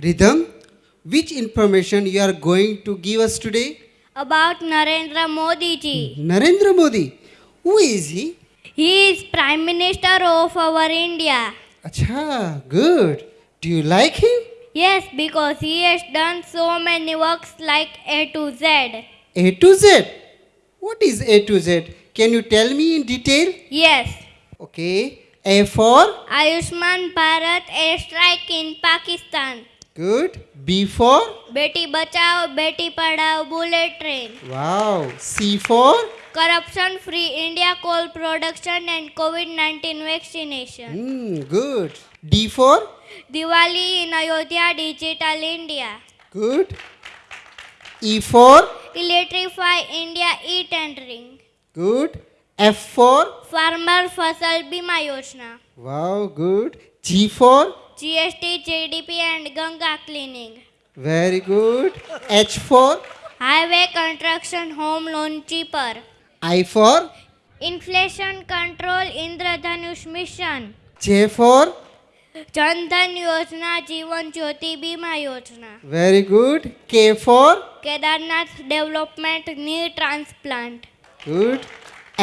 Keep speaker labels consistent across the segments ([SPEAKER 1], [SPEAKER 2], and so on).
[SPEAKER 1] Rhythm, which information you are going to give us today?
[SPEAKER 2] About Narendra Modi ji.
[SPEAKER 1] Narendra Modi. Who is he?
[SPEAKER 2] He is Prime Minister of our India.
[SPEAKER 1] Acha, good. Do you like him?
[SPEAKER 2] Yes, because he has done so many works like A to Z.
[SPEAKER 1] A to Z. What is A to Z? Can you tell me in detail?
[SPEAKER 2] Yes,
[SPEAKER 1] Okay. A for?
[SPEAKER 2] Ayushman Bharat airstrike in Pakistan.
[SPEAKER 1] Good. B for?
[SPEAKER 2] बेटी बचाओ बेटी पढ़ाओ bullet train
[SPEAKER 1] Wow. C for?
[SPEAKER 2] corruption free India coal production and COVID 19 vaccination.
[SPEAKER 1] Hmm, good. D for?
[SPEAKER 2] Diwali in Ayodhya Digital India.
[SPEAKER 1] Good. E for?
[SPEAKER 2] Electrify India e tendering.
[SPEAKER 1] Good. F for?
[SPEAKER 2] Farmer Fasal Bima Yojana.
[SPEAKER 1] Wow, good. G for?
[SPEAKER 2] GST, GDP and Ganga cleaning.
[SPEAKER 1] Very good. H for?
[SPEAKER 2] Highway construction home loan cheaper.
[SPEAKER 1] I for?
[SPEAKER 2] Inflation control Indradhanush mission.
[SPEAKER 1] J for?
[SPEAKER 2] जनधन योजना जीवन ज्योति बीमा योजना
[SPEAKER 1] Very good. K for?
[SPEAKER 2] Kedarnath development knee transplant
[SPEAKER 1] Good.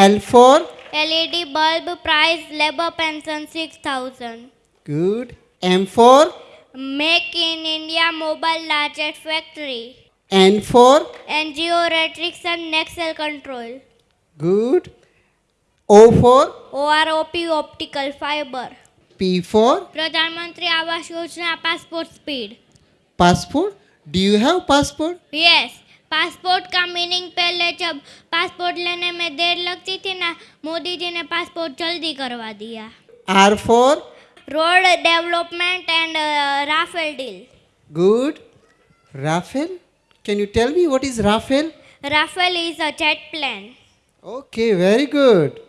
[SPEAKER 1] L for?
[SPEAKER 2] Bulb price labour pension six thousand
[SPEAKER 1] Good. M for?
[SPEAKER 2] Make in India mobile largest factory
[SPEAKER 1] N for?
[SPEAKER 2] NGO restriction Naxal control
[SPEAKER 1] Good. O for?
[SPEAKER 2] R P optical fibre
[SPEAKER 1] P for?
[SPEAKER 2] प्रधानमंत्री आवास योजना passport speed
[SPEAKER 1] Passport? Do you have passport?
[SPEAKER 2] Yes passport का meaning पहले जब passport लेने में देर लगती थी ना मोदी जी ने पासपोर्ट जल्दी करवा दिया
[SPEAKER 1] R road
[SPEAKER 2] development and uh, Rafael deal.
[SPEAKER 1] Good. Rafael? Can you tell me what is Rafael?
[SPEAKER 2] Rafael is a jet plane.
[SPEAKER 1] Okay, very good.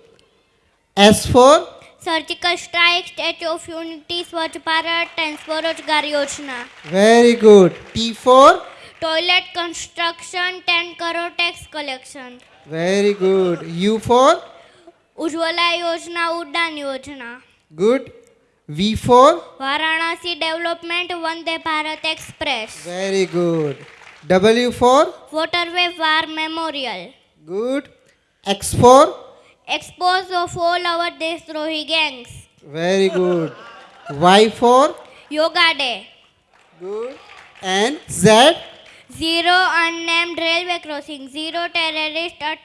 [SPEAKER 1] S for?
[SPEAKER 2] Surgical strike, Statue of Unity, Swachh Bharat and Swarajgar Yojana.
[SPEAKER 1] Very good. T4?
[SPEAKER 2] Toilet construction, 10 crore tax collection.
[SPEAKER 1] Very good. U4?
[SPEAKER 2] Ujwala Yojana, Udan Yojana.
[SPEAKER 1] Good. V4.
[SPEAKER 2] Varanasi Development Vande Bharat Express.
[SPEAKER 1] Very good. W4.
[SPEAKER 2] Waterway War Memorial.
[SPEAKER 1] Good. X4.
[SPEAKER 2] Expose of all our Destrohi gangs.
[SPEAKER 1] Very good. Y4.
[SPEAKER 2] Yoga Day.
[SPEAKER 1] Good. And Z?
[SPEAKER 2] Zero unnamed railway crossing. Zero terrorist attack.